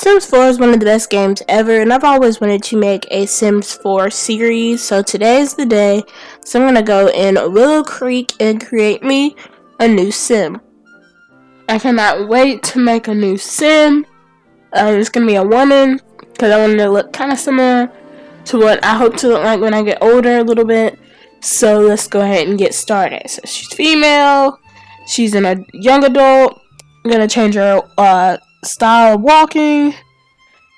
Sims 4 is one of the best games ever, and I've always wanted to make a Sims 4 series, so today is the day. So I'm going to go in Willow Creek and create me a new Sim. I cannot wait to make a new Sim. Uh, it's going to be a woman, because I want to look kind of similar to what I hope to look like when I get older a little bit. So let's go ahead and get started. So she's female, she's in a young adult. I'm going to change her uh, style of walking.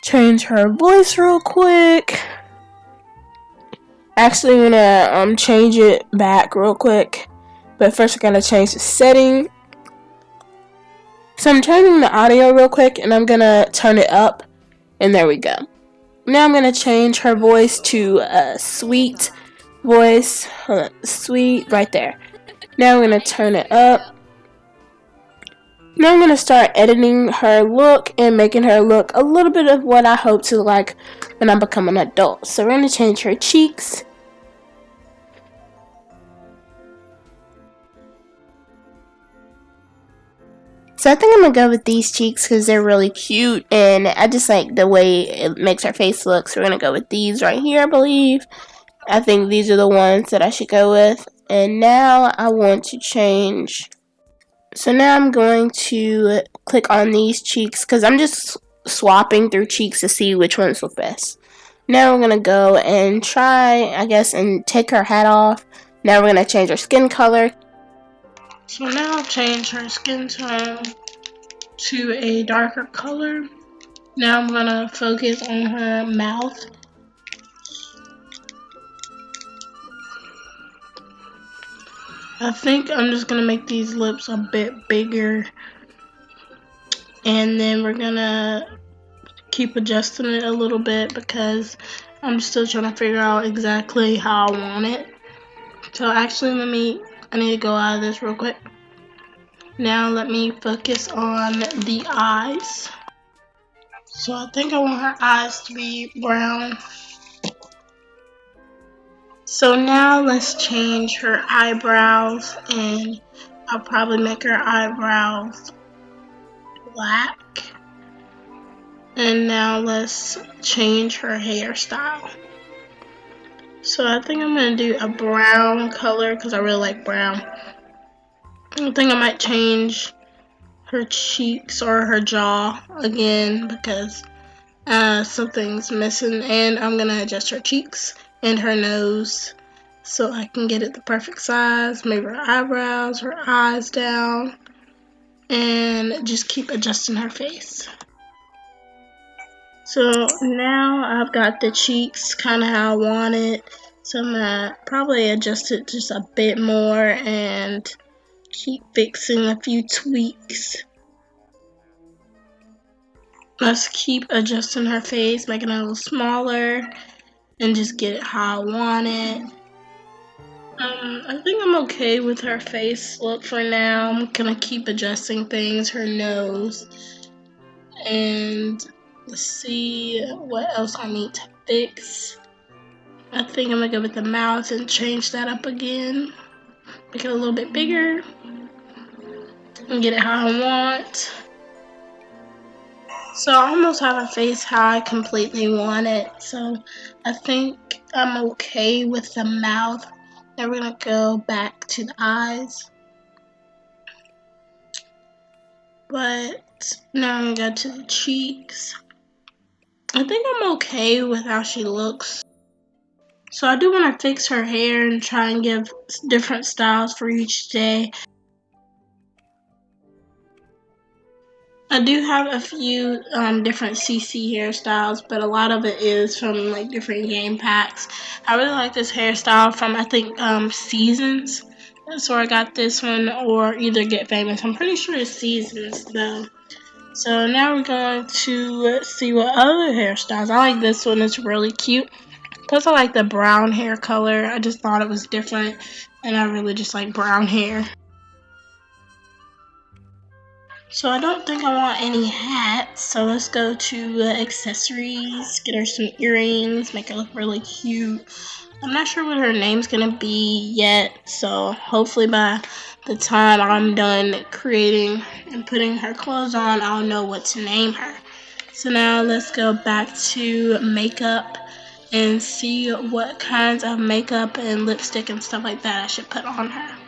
Change her voice real quick. Actually, I'm gonna um, change it back real quick. But first, I'm gonna change the setting. So I'm changing the audio real quick, and I'm gonna turn it up. And there we go. Now I'm gonna change her voice to a sweet voice. Sweet, right there. Now I'm gonna turn it up. Now I'm going to start editing her look and making her look a little bit of what I hope to like when I become an adult. So we're going to change her cheeks. So I think I'm going to go with these cheeks because they're really cute and I just like the way it makes her face look. So we're going to go with these right here, I believe. I think these are the ones that I should go with. And now I want to change so now I'm going to click on these cheeks because I'm just swapping through cheeks to see which ones look best. Now we're going to go and try, I guess, and take her hat off. Now we're going to change her skin color. So now I'll change her skin tone to a darker color. Now I'm going to focus on her mouth I think I'm just gonna make these lips a bit bigger and then we're gonna keep adjusting it a little bit because I'm still trying to figure out exactly how I want it. So actually let me, I need to go out of this real quick. Now let me focus on the eyes. So I think I want her eyes to be brown. So now let's change her eyebrows and I'll probably make her eyebrows black. And now let's change her hairstyle. So I think I'm going to do a brown color because I really like brown. I think I might change her cheeks or her jaw again because uh, something's missing and I'm going to adjust her cheeks and her nose so I can get it the perfect size. Maybe her eyebrows, her eyes down, and just keep adjusting her face. So now I've got the cheeks kind of how I want it. So I'm gonna probably adjust it just a bit more and keep fixing a few tweaks. Let's keep adjusting her face, making it a little smaller and just get it how I want it. Um, I think I'm okay with her face look for now. I'm gonna keep adjusting things, her nose, and let's see what else I need to fix. I think I'm gonna go with the mouth and change that up again. Make it a little bit bigger. And get it how I want. So I almost have a face how I completely want it. So I think I'm okay with the mouth. Now we're going to go back to the eyes. But now I'm going to go to the cheeks. I think I'm okay with how she looks. So I do want to fix her hair and try and give different styles for each day. I do have a few um, different CC hairstyles, but a lot of it is from like different game packs. I really like this hairstyle from I think um, Seasons. Where I got this one, or either Get Famous. I'm pretty sure it's Seasons though. So now we're going to see what other hairstyles. I like this one. It's really cute. Plus I like the brown hair color. I just thought it was different, and I really just like brown hair. So I don't think I want any hats. So let's go to uh, accessories, get her some earrings, make her look really cute. I'm not sure what her name's gonna be yet. So hopefully by the time I'm done creating and putting her clothes on, I'll know what to name her. So now let's go back to makeup and see what kinds of makeup and lipstick and stuff like that I should put on her.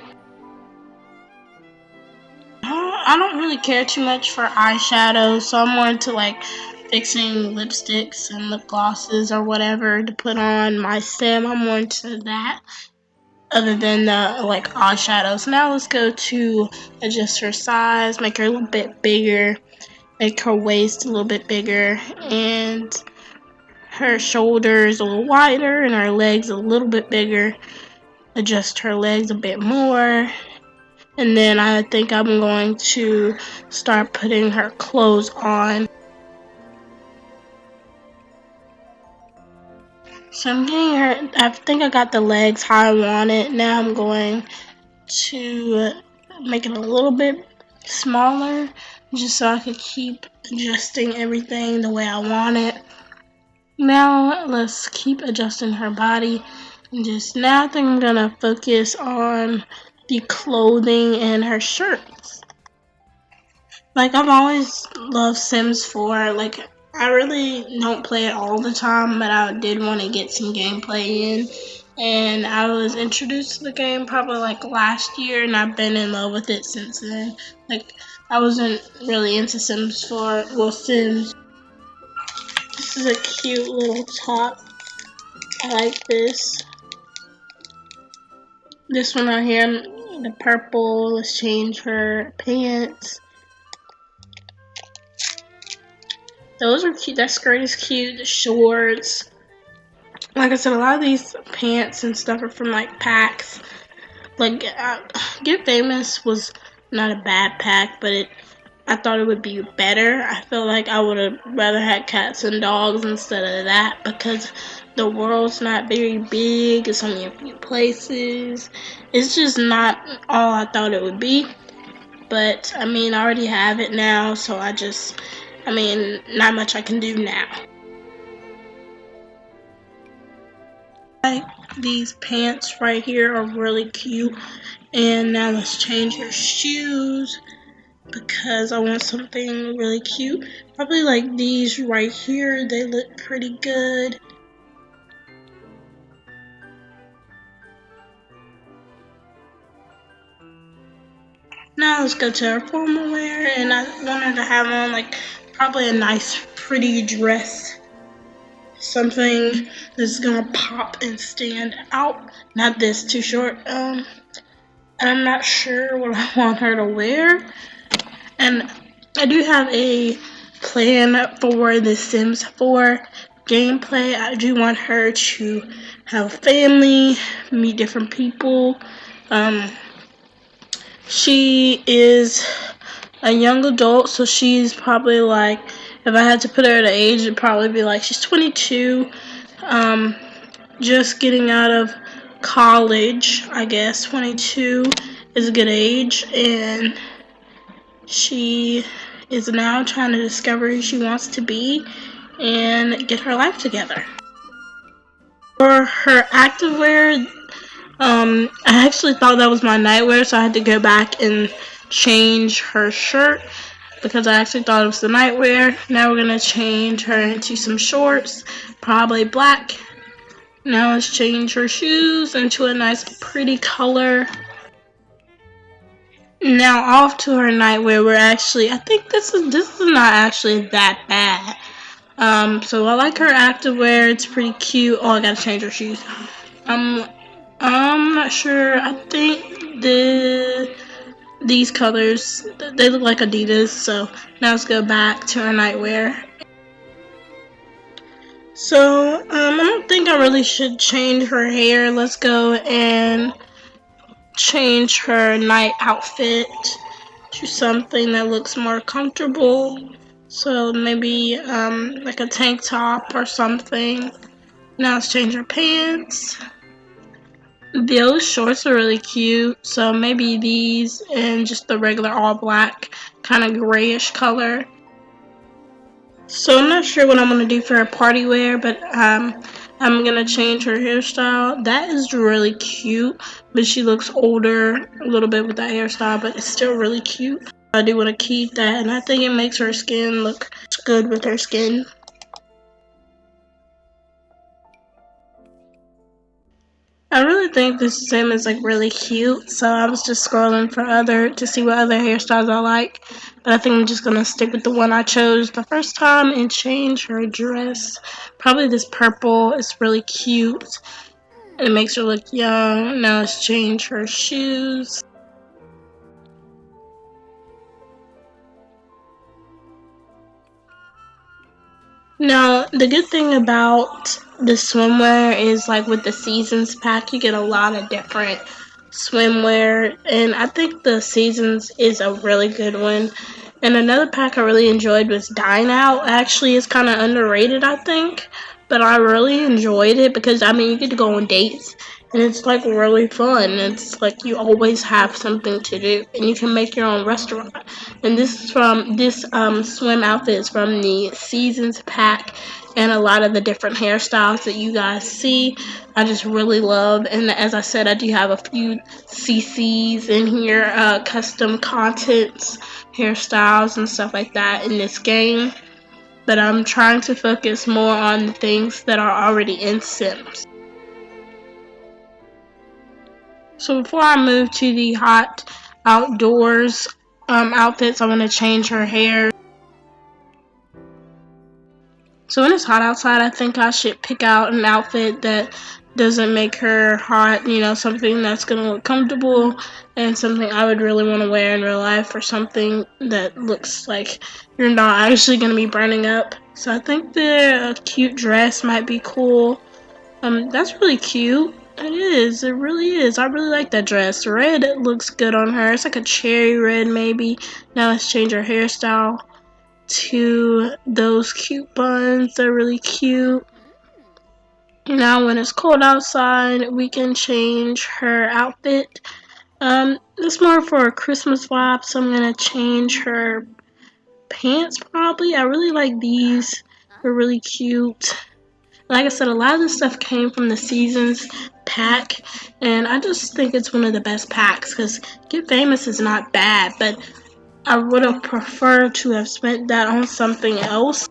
I don't really care too much for eyeshadow, so I'm more into like fixing lipsticks and lip glosses or whatever to put on my sim. I'm more into that other than the like eyeshadows. Now let's go to adjust her size, make her a little bit bigger, make her waist a little bit bigger, and her shoulders a little wider and her legs a little bit bigger. Adjust her legs a bit more. And then I think I'm going to start putting her clothes on. So I'm getting her, I think I got the legs how I want it. Now I'm going to make it a little bit smaller just so I could keep adjusting everything the way I want it. Now let's keep adjusting her body. And just now I think I'm gonna focus on the clothing and her shirts. Like I've always loved Sims 4. Like I really don't play it all the time, but I did want to get some gameplay in. And I was introduced to the game probably like last year, and I've been in love with it since then. Like I wasn't really into Sims 4, well Sims. This is a cute little top. I like this. This one right here, the purple. Let's change her pants. Those are cute. That skirt is cute. The shorts. Like I said, a lot of these pants and stuff are from like packs. Like uh, Get Famous was not a bad pack, but it I thought it would be better. I feel like I would have rather had cats and dogs instead of that because the world's not very big. It's only a few places. It's just not all I thought it would be. But I mean, I already have it now, so I just I mean, not much I can do now. These pants right here are really cute. And now let's change her shoes because I want something really cute. Probably like these right here. They look pretty good. Now let's go to her formal wear and I wanted to have on like probably a nice pretty dress. Something that's gonna pop and stand out. Not this too short. Um I'm not sure what I want her to wear. And I do have a plan for the Sims 4 gameplay. I do want her to have family meet different people. Um she is a young adult, so she's probably like, if I had to put her at an age, it'd probably be like she's 22, um, just getting out of college, I guess. 22 is a good age, and she is now trying to discover who she wants to be and get her life together. For her activewear, um, I actually thought that was my nightwear, so I had to go back and change her shirt because I actually thought it was the nightwear. Now we're going to change her into some shorts, probably black. Now let's change her shoes into a nice pretty color. Now off to her nightwear. We're actually, I think this is this is not actually that bad. Um, so I like her activewear. It's pretty cute. Oh, I gotta change her shoes. Um, I'm not sure. I think the these colors, they look like Adidas, so now let's go back to our nightwear. So, um, I don't think I really should change her hair. Let's go and change her night outfit to something that looks more comfortable. So maybe um, like a tank top or something. Now let's change her pants. Those shorts are really cute, so maybe these and just the regular all black kind of grayish color. So I'm not sure what I'm going to do for her party wear, but um, I'm going to change her hairstyle. That is really cute, but she looks older a little bit with that hairstyle, but it's still really cute. I do want to keep that, and I think it makes her skin look good with her skin. I really think this sim is like really cute, so I was just scrolling for other to see what other hairstyles I like. But I think I'm just gonna stick with the one I chose the first time and change her dress. Probably this purple. It's really cute. It makes her look young. Now let's change her shoes. Now, the good thing about the swimwear is like with the seasons pack, you get a lot of different swimwear, and I think the seasons is a really good one. And another pack I really enjoyed was Dine Out. Actually, it's kind of underrated, I think, but I really enjoyed it because I mean, you get to go on dates and it's like really fun. It's like you always have something to do, and you can make your own restaurant. And this is from this um, swim outfit is from the Seasons pack, and a lot of the different hairstyles that you guys see, I just really love. And as I said, I do have a few CCs in here, uh, custom contents, hairstyles, and stuff like that in this game. But I'm trying to focus more on the things that are already in Sims. So before I move to the hot outdoors um, outfits, I'm going to change her hair. So when it's hot outside, I think I should pick out an outfit that doesn't make her hot, you know, something that's going to look comfortable and something I would really want to wear in real life or something that looks like you're not actually going to be burning up. So I think the cute dress might be cool. Um, that's really cute. It is. It really is. I really like that dress. Red it looks good on her. It's like a cherry red, maybe. Now let's change her hairstyle to those cute buns. They're really cute. Now, when it's cold outside, we can change her outfit. Um, it's more for a Christmas vibe, so I'm gonna change her pants probably. I really like these. They're really cute. Like I said, a lot of this stuff came from the seasons pack, and I just think it's one of the best packs because Get Famous is not bad, but I would have preferred to have spent that on something else.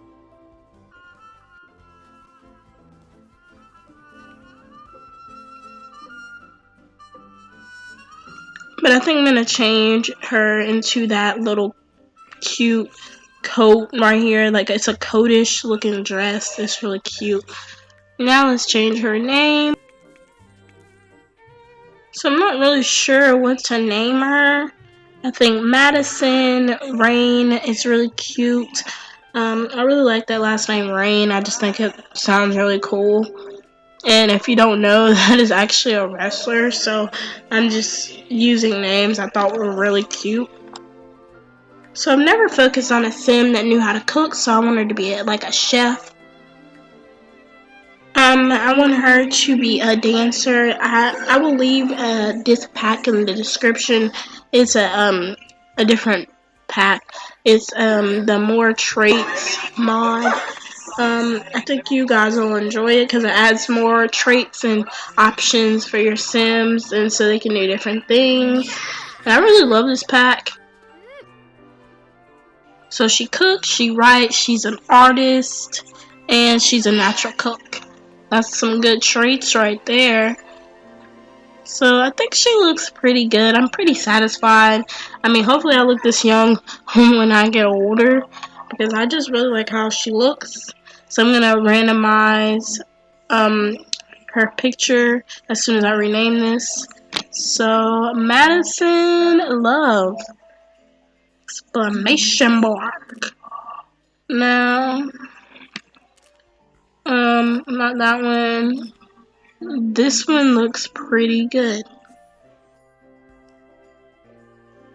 But I think I'm going to change her into that little cute coat right here. Like it's a coatish looking dress. It's really cute. Now let's change her name. So I'm not really sure what to name her. I think Madison Rain is really cute. Um, I really like that last name Rain. I just think it sounds really cool. And if you don't know, that is actually a wrestler. So I'm just using names I thought were really cute. So I've never focused on a sim that knew how to cook. So I wanted to be like a chef I want her to be a dancer. I I will leave uh, this pack in the description. It's a um a different pack. It's um the more traits mod. Um, I think you guys will enjoy it because it adds more traits and options for your Sims, and so they can do different things. And I really love this pack. So she cooks, she writes, she's an artist, and she's a natural cook. That's some good traits right there. So I think she looks pretty good. I'm pretty satisfied. I mean, hopefully I look this young when I get older. Because I just really like how she looks. So I'm going to randomize um, her picture as soon as I rename this. So, Madison Love. Exclamation mark. Now, um, not that one. This one looks pretty good.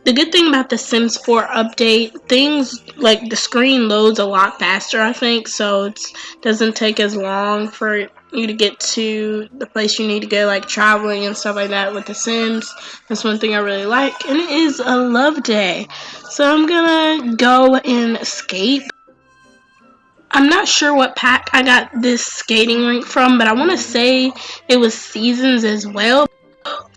The good thing about the Sims 4 update, things like the screen loads a lot faster, I think, so it doesn't take as long for you to get to the place you need to go, like traveling and stuff like that with the Sims. That's one thing I really like, and it is a love day. So I'm gonna go and escape. I'm not sure what pack I got this skating rink from, but I want to say it was Seasons as well.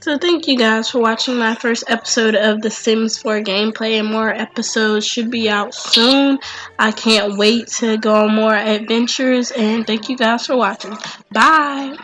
So thank you guys for watching my first episode of The Sims 4 gameplay and more episodes should be out soon. I can't wait to go on more adventures and thank you guys for watching. Bye!